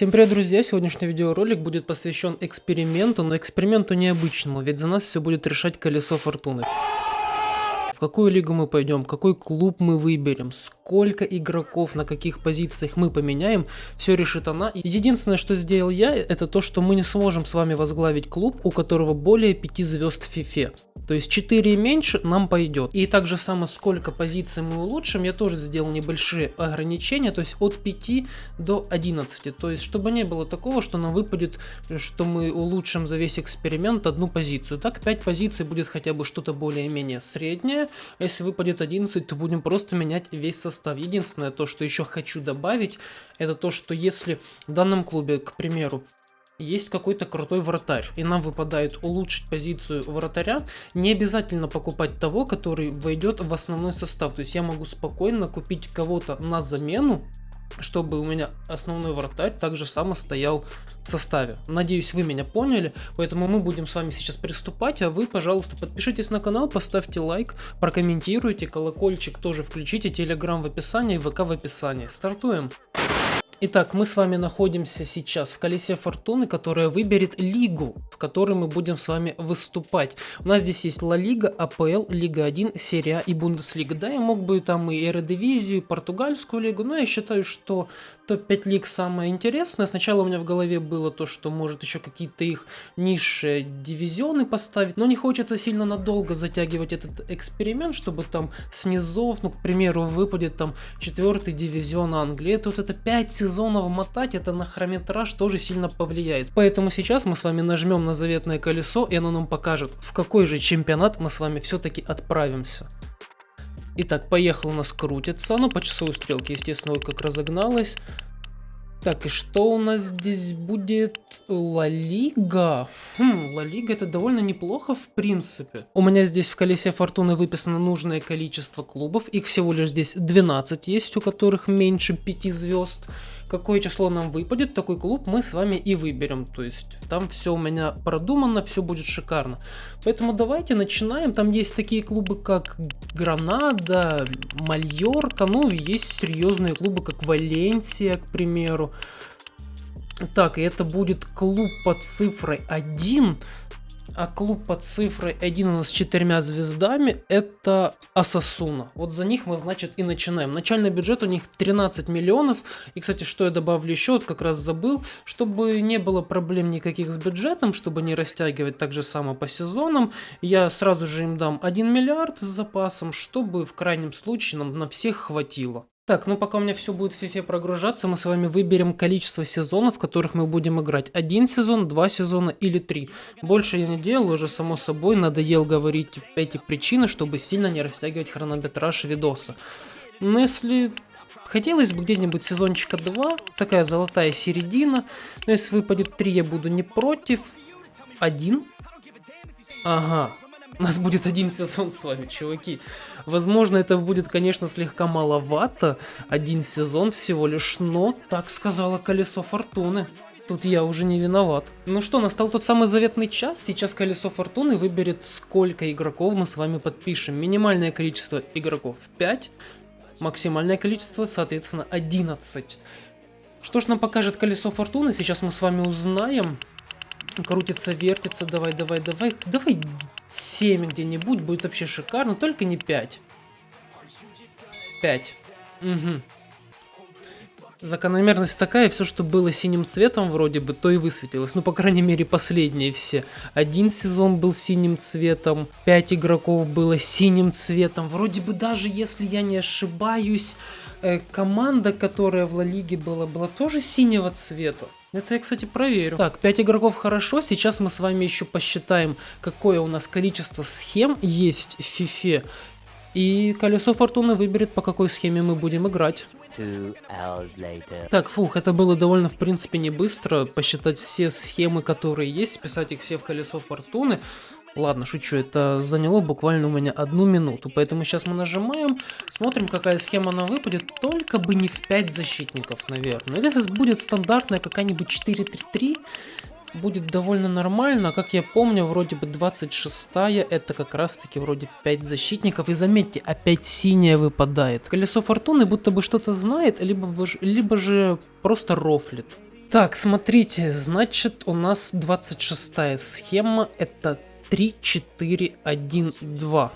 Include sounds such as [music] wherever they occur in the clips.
Всем привет, друзья! Сегодняшний видеоролик будет посвящен эксперименту, но эксперименту необычному, ведь за нас все будет решать колесо фортуны. В какую лигу мы пойдем, какой клуб мы выберем, сколько игроков, на каких позициях мы поменяем, все решит она. Единственное, что сделал я, это то, что мы не сможем с вами возглавить клуб, у которого более 5 звезд в фифе. То есть 4 и меньше нам пойдет. И также само сколько позиций мы улучшим, я тоже сделал небольшие ограничения, то есть от 5 до 11. То есть чтобы не было такого, что нам выпадет, что мы улучшим за весь эксперимент одну позицию. Так 5 позиций будет хотя бы что-то более-менее среднее, а если выпадет 11, то будем просто менять весь состав. Единственное, то, что еще хочу добавить, это то, что если в данном клубе, к примеру, есть какой-то крутой вратарь, и нам выпадает улучшить позицию вратаря, не обязательно покупать того, который войдет в основной состав. То есть я могу спокойно купить кого-то на замену, чтобы у меня основной вратарь также само стоял в составе. Надеюсь, вы меня поняли, поэтому мы будем с вами сейчас приступать, а вы, пожалуйста, подпишитесь на канал, поставьте лайк, прокомментируйте, колокольчик тоже включите, телеграм в описании, ВК в описании. Стартуем! Итак, мы с вами находимся сейчас в колесе фортуны, которая выберет лигу, в которой мы будем с вами выступать. У нас здесь есть Ла Лига, АПЛ, Лига 1, Серия А и Бундеслига. Да, я мог бы там и Эредивизию, и Португальскую лигу, но я считаю, что топ-5 лиг самое интересное. Сначала у меня в голове было то, что может еще какие-то их низшие дивизионы поставить, но не хочется сильно надолго затягивать этот эксперимент, чтобы там снизов, ну, к примеру, выпадет там четвертый дивизион Англии. Это вот это 5 сезонов сезонов мотать, это на хронометраж тоже сильно повлияет. Поэтому сейчас мы с вами нажмем на заветное колесо, и оно нам покажет, в какой же чемпионат мы с вами все-таки отправимся. Итак, поехал у нас крутится, ну по часовой стрелке, естественно, как разогналась. Так, и что у нас здесь будет? Ла Лига. Хм, Ла Лига это довольно неплохо в принципе. У меня здесь в колесе фортуны выписано нужное количество клубов. Их всего лишь здесь 12 есть, у которых меньше 5 звезд какое число нам выпадет, такой клуб мы с вами и выберем. То есть там все у меня продумано, все будет шикарно. Поэтому давайте начинаем. Там есть такие клубы, как Гранада, Мальорка, ну и есть серьезные клубы, как Валенсия, к примеру. Так, и это будет клуб под цифрой 1 а клуб под цифрой 1 у нас с четырьмя звездами это Асасуна. Вот за них мы, значит, и начинаем. Начальный бюджет у них 13 миллионов. И, кстати, что я добавлю еще, вот как раз забыл, чтобы не было проблем никаких с бюджетом, чтобы не растягивать так же само по сезонам, я сразу же им дам 1 миллиард с запасом, чтобы в крайнем случае нам на всех хватило. Так, ну пока у меня все будет в FIFA прогружаться, мы с вами выберем количество сезонов, в которых мы будем играть. Один сезон, два сезона или три. Больше я не делал, уже само собой надоел говорить эти причины, чтобы сильно не растягивать хронометраж видоса. Но если хотелось бы где-нибудь сезончика 2, такая золотая середина, но если выпадет 3, я буду не против. Один. Ага, у нас будет один сезон с вами, чуваки. Возможно, это будет, конечно, слегка маловато. Один сезон всего лишь, но так сказала колесо фортуны. Тут я уже не виноват. Ну что, настал тот самый заветный час. Сейчас колесо фортуны выберет, сколько игроков мы с вами подпишем. Минимальное количество игроков 5, максимальное количество, соответственно, 11. Что ж нам покажет колесо фортуны, сейчас мы с вами узнаем. Крутится, вертится, давай, давай, давай. Давай 7 где-нибудь, будет вообще шикарно, только не 5. 5. Угу. Закономерность такая, все, что было синим цветом вроде бы, то и высветилось. Ну, по крайней мере, последние все. Один сезон был синим цветом, 5 игроков было синим цветом. Вроде бы даже, если я не ошибаюсь, э, команда, которая в Ла Лиге была, была тоже синего цвета. Это я, кстати, проверю. Так, 5 игроков хорошо. Сейчас мы с вами еще посчитаем, какое у нас количество схем есть в FIFA. И колесо фортуны выберет, по какой схеме мы будем играть. Так, фух, это было довольно, в принципе, не быстро. Посчитать все схемы, которые есть, писать их все в колесо фортуны. Ладно, шучу, это заняло буквально у меня одну минуту, поэтому сейчас мы нажимаем, смотрим, какая схема нам выпадет, только бы не в 5 защитников, наверное. Если будет стандартная какая-нибудь 4-3-3, будет довольно нормально. Как я помню, вроде бы 26-я, это как раз-таки вроде 5 защитников. И заметьте, опять синяя выпадает. Колесо фортуны будто бы что-то знает, либо, либо же просто рофлит. Так, смотрите, значит у нас 26 схема, это 3, 4, 1, 2.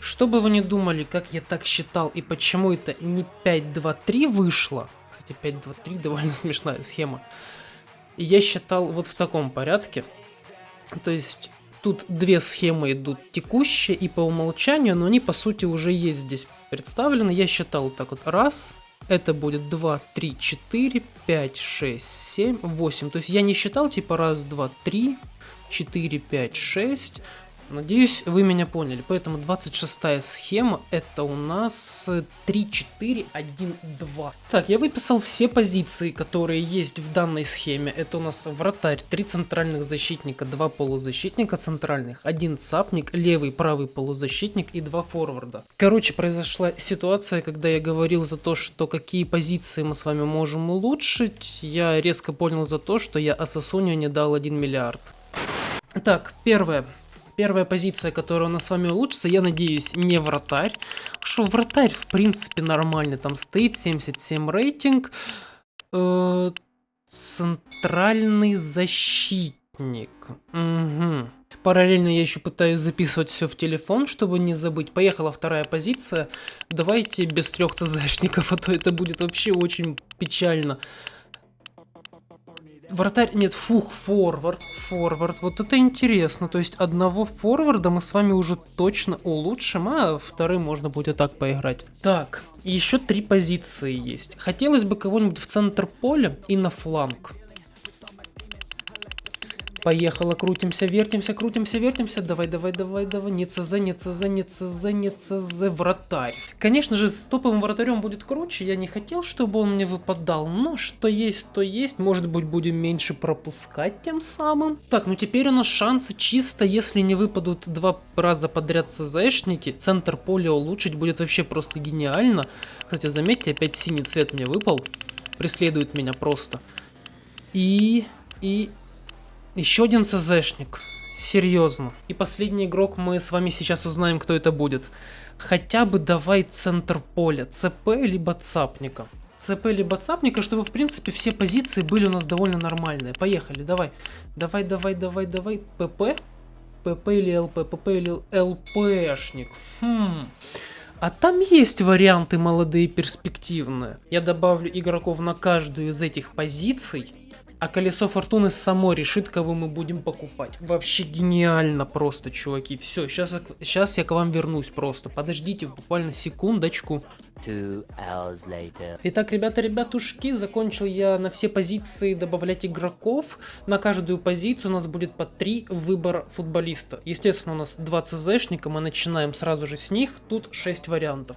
Что бы вы не думали, как я так считал и почему это не 5, 2, 3 вышло, кстати 5, 2, 3 довольно смешная схема, я считал вот в таком порядке, то есть тут две схемы идут текущие и по умолчанию, но они по сути уже есть здесь представлены, я считал так вот, раз, это будет 2, 3, 4, 5, 6, 7, 8. То есть я не считал типа раз, два, три, 4, 5, 6. Надеюсь, вы меня поняли. Поэтому 26 схема это у нас 3, 4, 1, 2. Так, я выписал все позиции, которые есть в данной схеме. Это у нас вратарь, 3 центральных защитника, 2 полузащитника центральных, 1 цапник, левый, правый полузащитник и 2 форварда. Короче, произошла ситуация, когда я говорил за то, что какие позиции мы с вами можем улучшить. Я резко понял за то, что я Асасунию не дал 1 миллиард. Так, первое. Первая позиция, которая у нас с вами улучшится, я надеюсь, не вратарь. Что вратарь, в принципе, нормальный. Там стоит 77 рейтинг. Э центральный защитник. Угу. Параллельно я еще пытаюсь записывать все в телефон, чтобы не забыть. Поехала вторая позиция. Давайте без трех ЦЗшников, [laughs] а то это будет вообще очень печально. Вратарь, нет, фух, форвард, форвард. Вот это интересно. То есть одного форварда мы с вами уже точно улучшим, а вторым можно будет так поиграть. Так, еще три позиции есть. Хотелось бы кого-нибудь в центр поля и на фланг. Поехала, крутимся, вертимся, крутимся, вертимся. Давай, давай, давай, давай. Не ЦЗ, не ЦЗ, не ЦЗ, не ЦЗ. Вратарь. Конечно же, с топовым вратарем будет круче. Я не хотел, чтобы он мне выпадал. Но что есть, то есть. Может быть, будем меньше пропускать тем самым. Так, ну теперь у нас шансы чисто, если не выпадут два раза подряд ЦЗшники. Центр поля улучшить будет вообще просто гениально. Кстати, заметьте, опять синий цвет мне выпал. Преследует меня просто. И... И еще один ЦЗшник. Серьезно. И последний игрок мы с вами сейчас узнаем, кто это будет. Хотя бы давай центр поля. ЦП либо цапника. ЦП либо цапника, чтобы в принципе все позиции были у нас довольно нормальные. Поехали, давай. Давай, давай, давай, давай. ПП? ПП или ЛП? ПП или ЛПшник? Хм... А там есть варианты молодые перспективные. Я добавлю игроков на каждую из этих позиций а колесо фортуны само решит, кого мы будем покупать. Вообще гениально просто, чуваки. Все, сейчас, сейчас я к вам вернусь просто. Подождите буквально секундочку. Итак, ребята, ребятушки, закончил я на все позиции добавлять игроков. На каждую позицию у нас будет по три выбора футболиста. Естественно, у нас два ЦЗшника, мы начинаем сразу же с них. Тут 6 вариантов.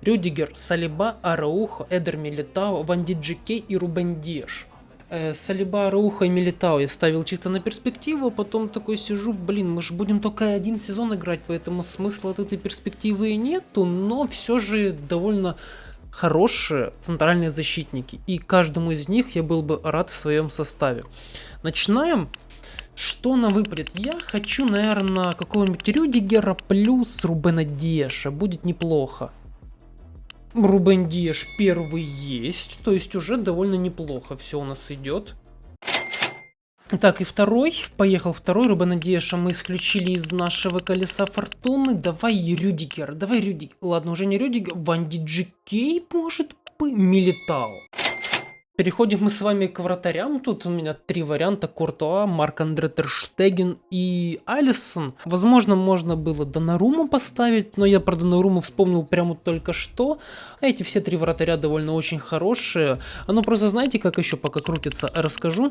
Рюдигер, Салиба, Араухо, Эдер Милитао, Ванди Джикей и Рубен Диеш Салиба, Рауха и Милитао я ставил чисто на перспективу, а потом такой сижу, блин, мы же будем только один сезон играть, поэтому смысла от этой перспективы и нету, но все же довольно хорошие центральные защитники, и каждому из них я был бы рад в своем составе. Начинаем. Что нам выпадет? Я хочу, наверное, какого-нибудь Рюдигера плюс Рубена Деша. Будет неплохо. Рубен Диеш первый есть, то есть уже довольно неплохо все у нас идет. Так, и второй. Поехал второй. Рубена Диеша мы исключили из нашего колеса фортуны. Давай Рюдигер. Давай Рюдигер. Ладно, уже не Рюдигер. Ванди Джикей, может быть. Милитао. Переходим мы с вами к вратарям. Тут у меня три варианта. Куртуа, Марк Андре Терштеген и Алисон. Возможно, можно было Донаруму поставить, но я про Донаруму вспомнил прямо только что. А эти все три вратаря довольно очень хорошие. Ну просто знаете, как еще пока крутится, расскажу.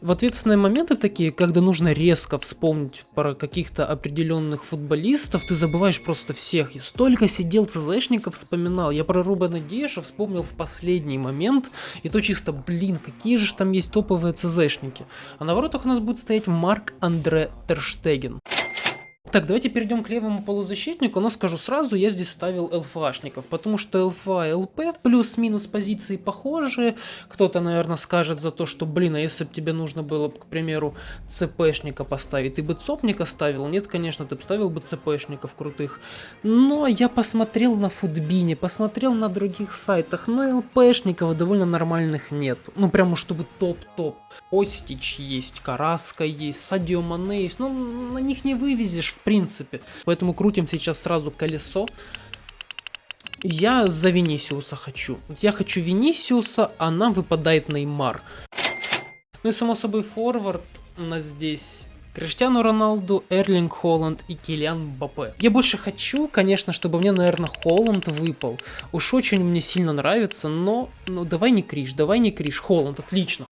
В ответственные моменты такие, когда нужно резко вспомнить про каких-то определенных футболистов, ты забываешь просто всех. Я столько сидел ЦЗшников вспоминал. Я про Рубена Деша вспомнил в последний момент. И то чисто, блин, какие же там есть топовые ЦЗшники. А на воротах у нас будет стоять Марк Андре Терштеген. Так, давайте перейдем к левому полузащитнику, но скажу сразу, я здесь ставил ЛФАшников, потому что ЛФА и ЛП плюс-минус позиции похожие. Кто-то, наверное, скажет за то, что, блин, а если бы тебе нужно было, к примеру, ЦПшника поставить, ты бы ЦОПника ставил? Нет, конечно, ты бы ставил бы ЦПшников крутых. Но я посмотрел на Футбине, посмотрел на других сайтах, но ЛПшников довольно нормальных нет. Ну, прямо чтобы топ-топ. Остич есть, Караска есть, Садио Мане есть, но на них не вывезешь в принципе. Поэтому крутим сейчас сразу колесо. Я за Венисиуса хочу. Я хочу Венисиуса, а нам выпадает Неймар. Ну и само собой форвард у нас здесь Криштиану Роналду, Эрлинг Холланд и Килиан Бапе. Я больше хочу, конечно, чтобы мне, наверное, Холланд выпал. Уж очень мне сильно нравится, но ну, давай не Криш, давай не Криш. Холланд, отлично.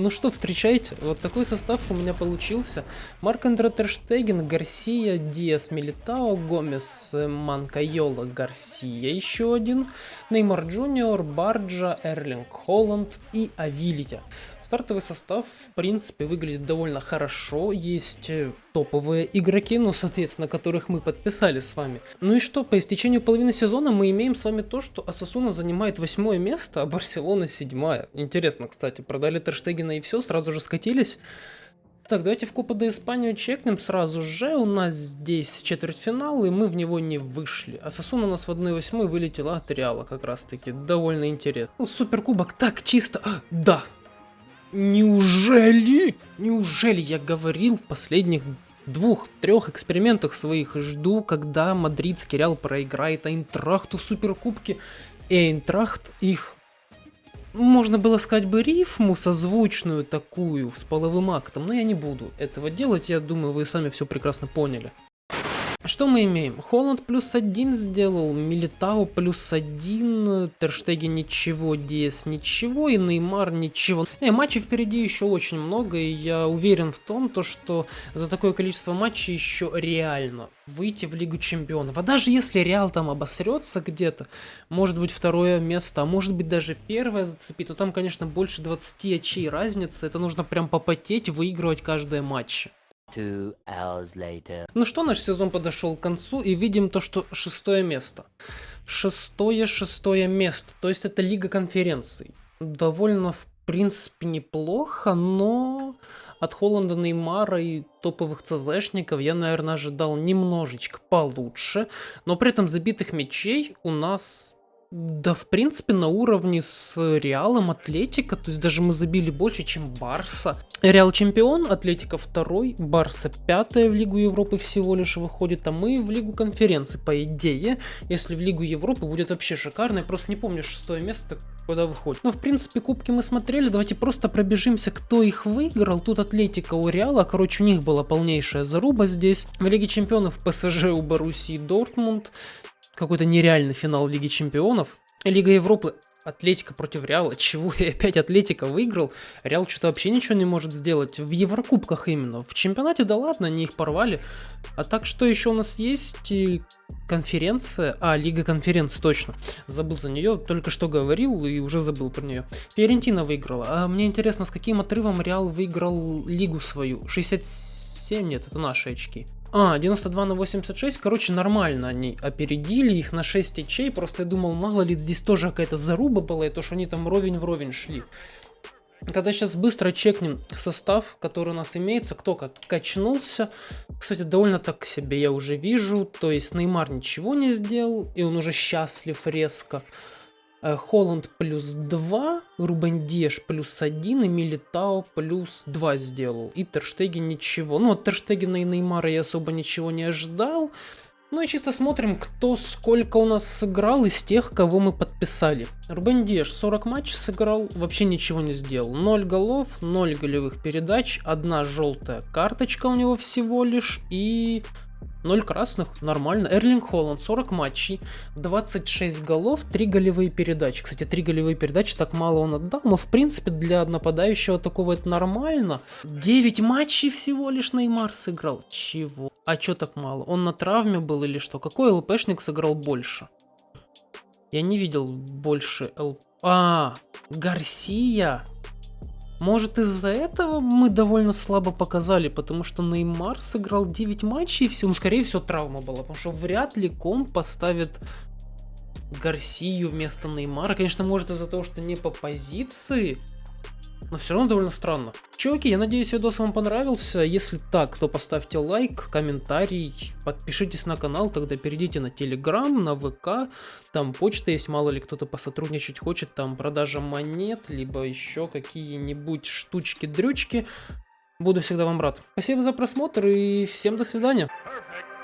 Ну что, встречайте, вот такой состав у меня получился. Марк Андре Терштеген, Гарсия, Диас Милитао, Гомес, Манкайола, Гарсия еще один, Неймар Джуниор, Барджа, Эрлинг Холланд и Авилья. Стартовый состав, в принципе, выглядит довольно хорошо. Есть э, топовые игроки, ну, соответственно, которых мы подписали с вами. Ну и что, по истечению половины сезона мы имеем с вами то, что Асасуна занимает восьмое место, а Барселона седьмая. Интересно, кстати, продали Терштегена и все, сразу же скатились. Так, давайте в Купа до Испанию чекнем сразу же. У нас здесь четвертьфинал, и мы в него не вышли. А Сосун у нас в 1-8 вылетела от Реала как раз таки. Довольно интересно. Ну, суперкубок так чисто... А, да, Неужели? Неужели я говорил в последних двух-трех экспериментах своих жду, когда мадридский Реал проиграет Айнтрахту в Суперкубке, и Айнтрахт их можно было сказать бы рифму созвучную такую с половым актом, но я не буду этого делать, я думаю, вы сами все прекрасно поняли. Что мы имеем? Холланд плюс один сделал, Милитау плюс один, Терштеги ничего, Диас ничего и Неймар ничего. Не, матчей впереди еще очень много, и я уверен в том, то, что за такое количество матчей еще реально выйти в Лигу Чемпионов. А даже если Реал там обосрется где-то, может быть второе место, а может быть даже первое зацепит, то там, конечно, больше 20 очей разницы, это нужно прям попотеть, выигрывать каждое матч. Ну что, наш сезон подошел к концу, и видим то, что шестое место. Шестое, шестое место. То есть это Лига конференций. Довольно, в принципе, неплохо, но от Холланда, Неймара и топовых ЦЗшников я, наверное, ожидал немножечко получше. Но при этом забитых мячей у нас да, в принципе, на уровне с Реалом, Атлетика, то есть даже мы забили больше, чем Барса. Реал чемпион, Атлетика второй, Барса пятая в Лигу Европы всего лишь выходит, а мы в Лигу конференции, по идее. Если в Лигу Европы будет вообще шикарно, я просто не помню шестое место, куда выходит. Но, в принципе, кубки мы смотрели, давайте просто пробежимся, кто их выиграл. Тут Атлетика у Реала, короче, у них была полнейшая заруба здесь. В Лиге чемпионов ПСЖ у Боруссии Дортмунд какой-то нереальный финал Лиги Чемпионов. Лига Европы Атлетика против Реала. Чего и [laughs] опять Атлетика выиграл? Реал что-то вообще ничего не может сделать. В Еврокубках именно. В чемпионате, да ладно, они их порвали. А так, что еще у нас есть? Конференция. А, Лига конференции, точно. Забыл за нее. Только что говорил и уже забыл про нее. Фиорентина выиграла. А мне интересно, с каким отрывом Реал выиграл Лигу свою? 67? Нет, это наши очки. А, 92 на 86, короче, нормально они опередили их на 6 ячей, просто я думал, мало ли здесь тоже какая-то заруба была, и то, что они там ровень в ровень шли. Тогда сейчас быстро чекнем состав, который у нас имеется, кто как качнулся. Кстати, довольно так себе я уже вижу, то есть Неймар ничего не сделал, и он уже счастлив резко. Э, Холланд плюс 2, Рубен Деш плюс 1 и Милитао плюс 2 сделал. И Терштеген ничего. Ну, от Терштегена и Неймара я особо ничего не ожидал. Ну и чисто смотрим, кто сколько у нас сыграл из тех, кого мы подписали. Рубен Деш 40 матчей сыграл, вообще ничего не сделал. 0 голов, 0 голевых передач, одна желтая карточка у него всего лишь и 0 красных, нормально. Эрлинг Холланд, 40 матчей, 26 голов, 3 голевые передачи. Кстати, 3 голевые передачи так мало он отдал, но в принципе для нападающего такого это нормально. 9 матчей всего лишь Неймар сыграл. Чего? А чё так мало? Он на травме был или что? Какой ЛПшник сыграл больше? Я не видел больше ЛП. А, Гарсия. Может из-за этого мы довольно слабо показали, потому что Неймар сыграл 9 матчей и все, ну скорее всего травма была, потому что вряд ли комп поставит Гарсию вместо Неймара. Конечно, может из-за того, что не по позиции, но все равно довольно странно. Чуваки, я надеюсь, видос вам понравился. Если так, то поставьте лайк, комментарий, подпишитесь на канал, тогда перейдите на Телеграм, на ВК. Там почта есть, мало ли кто-то посотрудничать хочет, там продажа монет, либо еще какие-нибудь штучки-дрючки. Буду всегда вам рад. Спасибо за просмотр и всем до свидания. Perfect.